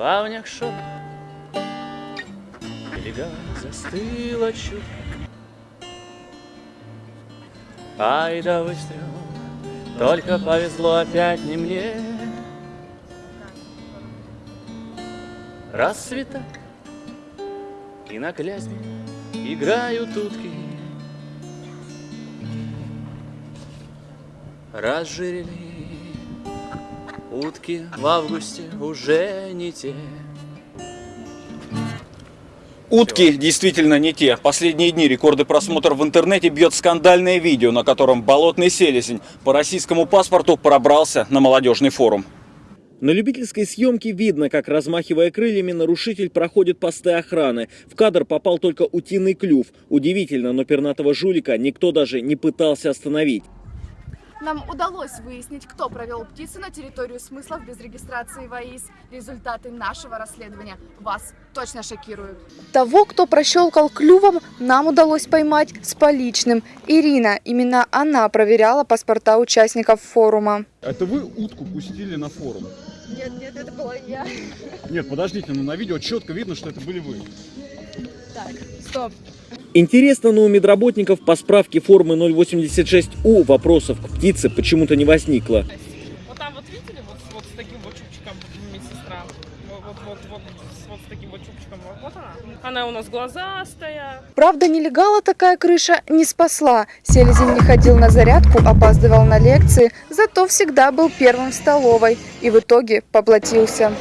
плавнях шепот Берега застыла чутко Ай да выстрел. Только повезло опять не мне. Рассвета И на клязьме играют утки. Разжирели утки в августе уже не те Утки действительно не те. Последние дни рекорды просмотров в интернете бьет скандальное видео, на котором болотный селезень по российскому паспорту пробрался на молодежный форум. На любительской съемке видно, как, размахивая крыльями, нарушитель проходит посты охраны. В кадр попал только утиный клюв. Удивительно, но пернатого жулика никто даже не пытался остановить. Нам удалось выяснить, кто провел птицу на территорию смыслов без регистрации ВАИС. Результаты нашего расследования вас точно шокируют. Того, кто прощелкал клювом, нам удалось поймать с поличным. Ирина, именно она проверяла паспорта участников форума. Это вы утку пустили на форум? Нет, нет, это была я. Нет, подождите, но на видео четко видно, что это были вы. Так, стоп. Интересно, но у медработников по справке формы 086У вопросов к птице почему-то не возникло. Вот там вот видели, вот, вот с таким вот чубчиком медсестра. Вот, вот, вот, вот, с- вот с таким вот чубчиком. Вот она. Она у нас глазастая. Правда, нелегала такая крыша не спасла. Селезень не ходил на зарядку, опаздывал на лекции, зато всегда был первым в столовой и в итоге поплатился.